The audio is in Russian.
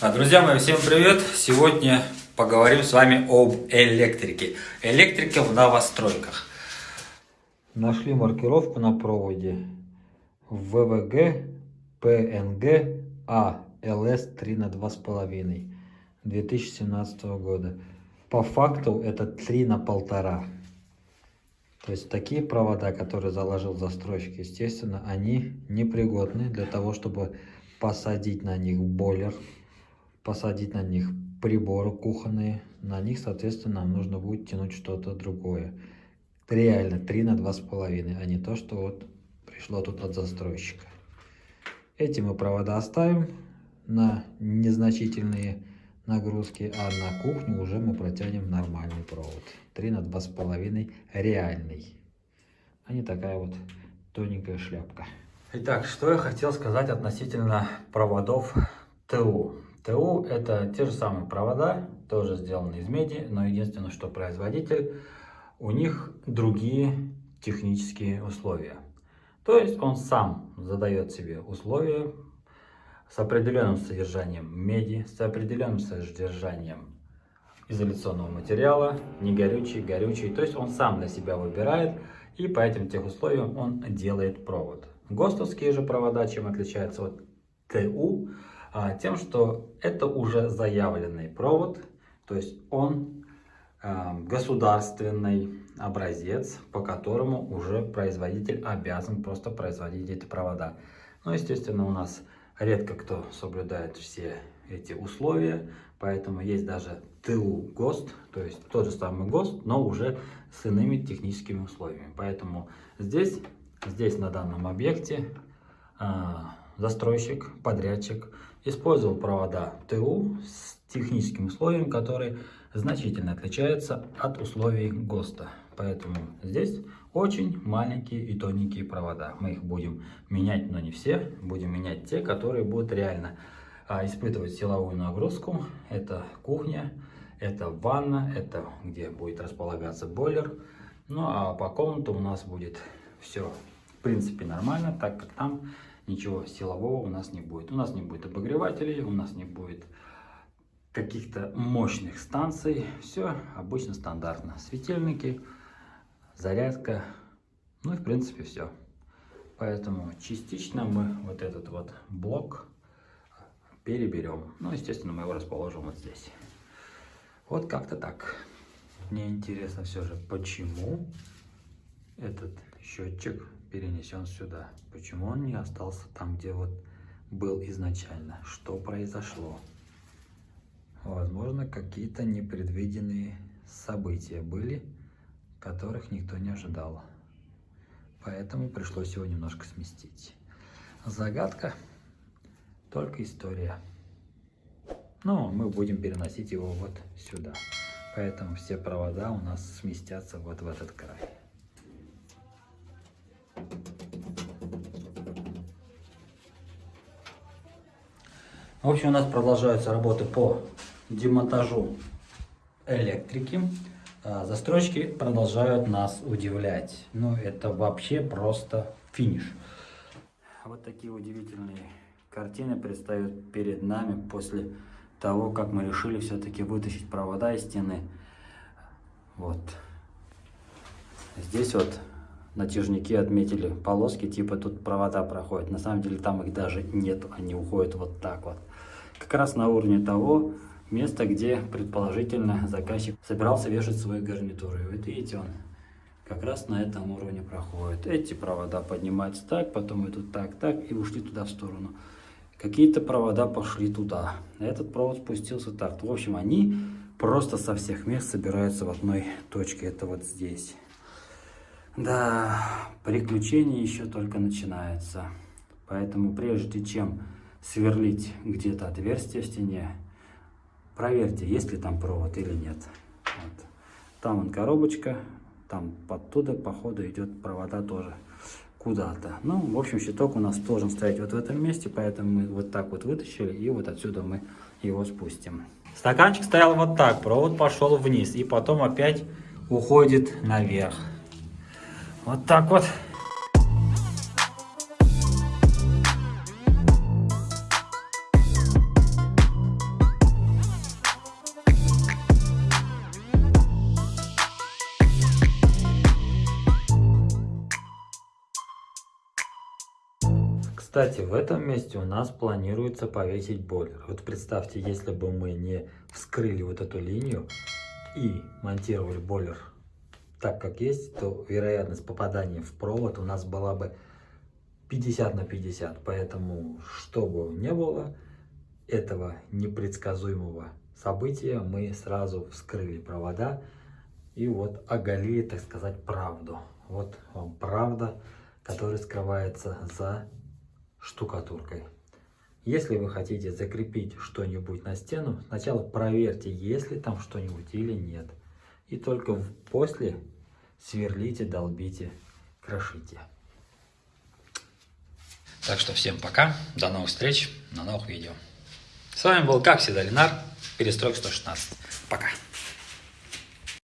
А, друзья мои, всем привет! Сегодня поговорим с вами об электрике. Электрика в новостройках. Нашли маркировку на проводе ВВГ ПНГ А ЛС 3 на 2,5 2017 года. По факту это 3 на полтора. То есть такие провода, которые заложил застройщик, естественно, они непригодны для того, чтобы посадить на них бойлер, посадить на них приборы кухонные. На них, соответственно, нам нужно будет тянуть что-то другое. Реально 3 на 2,5, а не то, что вот пришло тут от застройщика. Эти мы провода оставим на незначительные нагрузки, а на кухню уже мы протянем нормальный провод. 3 на 2,5 реальный, а не такая вот тоненькая шляпка. Итак, что я хотел сказать относительно проводов ТУ. ТУ это те же самые провода, тоже сделаны из меди, но единственное, что производитель, у них другие технические условия. То есть он сам задает себе условия с определенным содержанием меди, с определенным содержанием изоляционного материала, не горючий, горючий. То есть он сам для себя выбирает, и по этим тех условиям он делает провод. ГОСТовские же провода, чем отличаются от ТУ, тем, что это уже заявленный провод, то есть он а, государственный образец, по которому уже производитель обязан просто производить эти провода. Но, естественно, у нас редко кто соблюдает все эти условия, поэтому есть даже ТУ ГОСТ, то есть тот же самый ГОСТ, но уже с иными техническими условиями. Поэтому здесь Здесь на данном объекте а, застройщик, подрядчик использовал провода ТУ с техническим условием, которые значительно отличаются от условий ГОСТа. Поэтому здесь очень маленькие и тоненькие провода. Мы их будем менять, но не все. Будем менять те, которые будут реально а, испытывать силовую нагрузку. Это кухня, это ванна, это где будет располагаться бойлер. Ну а по комнату у нас будет все в принципе нормально, так как там ничего силового у нас не будет. У нас не будет обогревателей, у нас не будет каких-то мощных станций. Все обычно стандартно. Светильники, зарядка, ну и в принципе все. Поэтому частично мы вот этот вот блок переберем. Ну, естественно, мы его расположим вот здесь. Вот как-то так. Мне интересно все же, почему этот счетчик перенесен сюда. Почему он не остался там, где вот был изначально? Что произошло? Возможно, какие-то непредвиденные события были, которых никто не ожидал. Поэтому пришлось его немножко сместить. Загадка, только история. Но мы будем переносить его вот сюда. Поэтому все провода у нас сместятся вот в этот край. В общем, у нас продолжаются работы по демонтажу электрики. А, застройщики продолжают нас удивлять. Ну, это вообще просто финиш. Вот такие удивительные картины предстают перед нами после того, как мы решили все-таки вытащить провода из стены. Вот. Здесь вот натяжники отметили полоски, типа тут провода проходят. На самом деле там их даже нет, они уходят вот так вот. Как раз на уровне того места, где предположительно заказчик собирался вешать свои гарнитуры. Вот видите, он как раз на этом уровне проходит. Эти провода поднимаются так, потом идут так, так и ушли туда в сторону. Какие-то провода пошли туда. Этот провод спустился так. В общем, они просто со всех мест собираются в одной точке. Это вот здесь. Да, приключения еще только начинаются. Поэтому прежде чем сверлить где-то отверстие в стене, проверьте, есть ли там провод или нет. Вот. Там он коробочка, там оттуда, походу, идет провода тоже куда-то. Ну, в общем, щиток у нас должен стоять вот в этом месте, поэтому мы вот так вот вытащили, и вот отсюда мы его спустим. Стаканчик стоял вот так, провод пошел вниз, и потом опять уходит наверх. Вот так вот. Кстати, в этом месте у нас планируется повесить бойлер. Вот представьте, если бы мы не вскрыли вот эту линию и монтировали бойлер так, как есть, то вероятность попадания в провод у нас была бы 50 на 50. Поэтому, чтобы не было этого непредсказуемого события, мы сразу вскрыли провода и вот оголили, так сказать, правду. Вот вам правда, которая скрывается за штукатуркой. Если вы хотите закрепить что-нибудь на стену, сначала проверьте, есть ли там что-нибудь или нет. И только после сверлите, долбите, крошите. Так что всем пока, до новых встреч, на новых видео. С вами был, как всегда, Ленар, Перестройка 116. Пока.